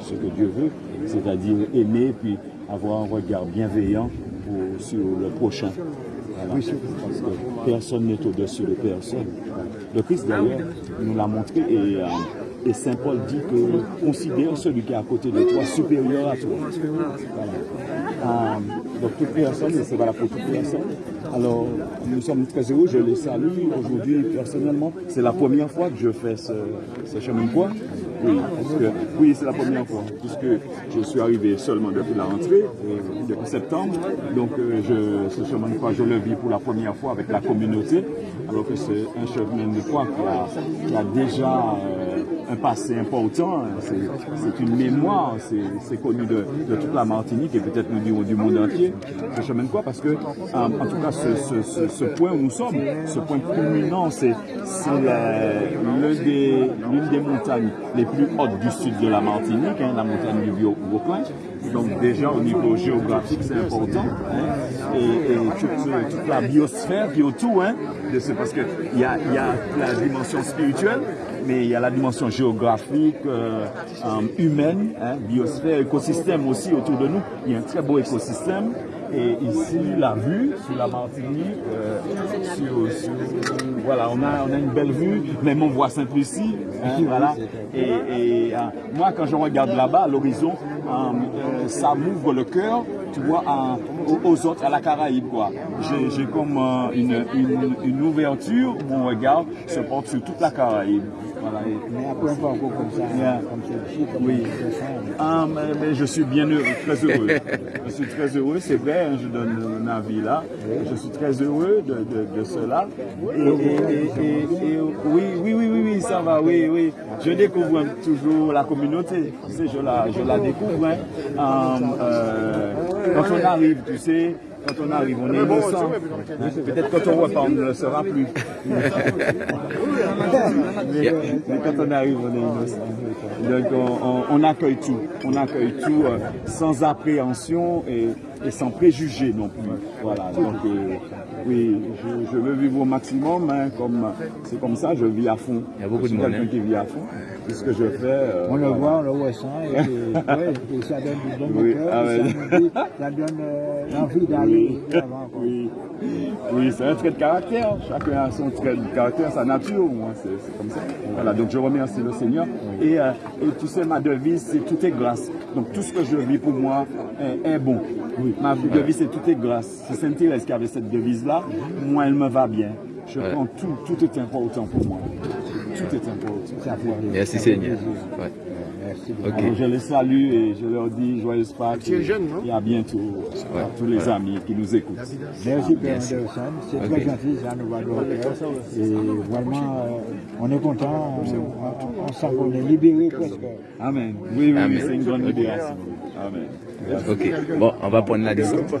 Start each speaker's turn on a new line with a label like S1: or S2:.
S1: ce que Dieu veut, c'est-à-dire aimer puis avoir un regard bienveillant sur le prochain. parce que personne n'est au-dessus de personne. Le Christ d'ailleurs nous l'a montré et, euh, et Saint Paul dit que considère celui qui est à côté de toi supérieur à toi. Euh, donc toute personne, et c'est valable pour toute personne. Alors nous sommes très heureux, je les salue aujourd'hui personnellement. C'est la première fois que je fais ce, ce chemin de croix. Oui, oui c'est la première fois, puisque je suis arrivé seulement depuis la rentrée, depuis septembre. Donc euh, je, ce chemin de croix, je le vis pour la première fois avec la communauté, alors que c'est un chemin de croix qui a, déjà euh, un passé important, c'est une mémoire, c'est connu de, toute la Martinique et peut-être nous dirons du monde entier, croix, parce que en, tout cas ce, point où nous sommes, ce point culminant, c'est l'une des, montagnes les plus hautes du sud de la Martinique, hein, la montagne du Vieux-Vauclin. Donc déjà au niveau géographique c'est important. Et, toute, la biosphère qui est autour hein, de ce, parce qu'il y a, y a la dimension spirituelle, mais il y a la dimension géographique, euh, euh, humaine, hein, biosphère, écosystème aussi autour de nous. Il y a un très beau écosystème. Et ici, la vue sur la Martinique, euh, sur, voilà, on a, on a une belle vue, même on voit Sainte-Lucie, hein, voilà. Et, euh, moi, quand je regarde là-bas, l'horizon, euh, ça m'ouvre le cœur, tu vois, aux, autres, à la Caraïbe, quoi. J'ai comme une, une, une ouverture, mon regard se porte sur toute la Caraïbe.
S2: Mais après, comme ça,
S1: oui. Ah, mais, je suis bien heureux, très heureux. je suis très heureux, c'est vrai, hein, je donne mon avis là. Je suis très heureux de, de, cela. Et, oui, oui, oui, oui, oui, ça va, oui, oui. Je découvre toujours la communauté, tu sais, je la, je la découvre. Hein. Euh, quand on arrive, tu sais, quand on arrive, on est innocent. Peut-être quand on repart, on ne le sera plus. mais, quand on arrive, on est innocent. Donc on, accueille tout. On accueille tout euh, sans appréhension et, sans préjugés non plus. Voilà. Donc euh, oui, je, veux vivre au maximum. Hein, comme c'est comme ça, je vis à fond.
S3: Il y a beaucoup de monde hein.
S1: qui vit à fond. C'est ce que je fais. Euh,
S2: on le voit, on le et, et, ça donne du bon oui, ah ça, ça, donne l'envie d'aller
S1: oui, oui. c'est un trait de caractère. Chacun a son trait de caractère, sa nature. C'est comme ça. Voilà, donc je remercie le Seigneur. Et, euh, et tu sais, ma devise, c'est tout est grâce. Donc tout ce que je vis pour moi est, bon. Ma devise, c'est tout est grâce. C'est Saint-Thérèse qui avait cette devise-là. Moi, elle me va bien. Je prends tout. Tout est important pour moi. Tout est important.
S3: Merci Seigneur.
S1: je les salue et je leur dis joyeuse Pâques et, et à bientôt à tous les amis qui nous écoutent.
S2: Merci Père Anderson, c'est très gentil, ça nous va de Et vraiment, euh, on est content, on, sent qu'on est libéré presque.
S1: Amen. Oui, oui, oui c'est une grande libération. Amen.
S3: Ok, bon, on va prendre la descente.